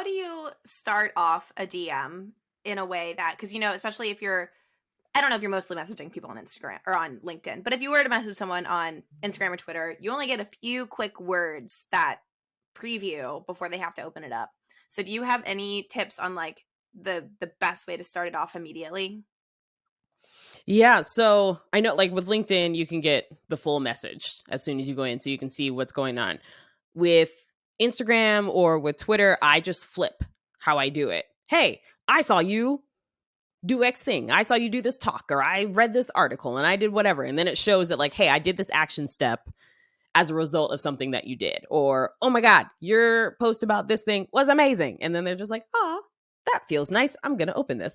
how do you start off a DM in a way that because you know, especially if you're I don't know if you're mostly messaging people on Instagram or on LinkedIn, but if you were to message someone on Instagram or Twitter, you only get a few quick words that preview before they have to open it up. So do you have any tips on like the the best way to start it off immediately? Yeah, so I know like with LinkedIn you can get the full message as soon as you go in so you can see what's going on. With Instagram or with Twitter, I just flip how I do it. Hey, I saw you do X thing. I saw you do this talk or I read this article and I did whatever. And then it shows that, like, hey, I did this action step as a result of something that you did. Or, oh my God, your post about this thing was amazing. And then they're just like, oh, that feels nice. I'm going to open this.